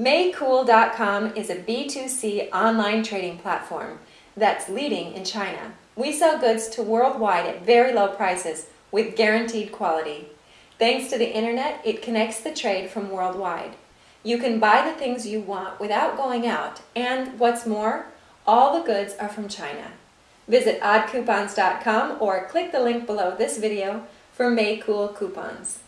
Maycool.com is a B2C online trading platform that's leading in China. We sell goods to worldwide at very low prices with guaranteed quality. Thanks to the internet, it connects the trade from worldwide. You can buy the things you want without going out, and what's more, all the goods are from China. Visit oddcoupons.com or click the link below this video for Maycool coupons.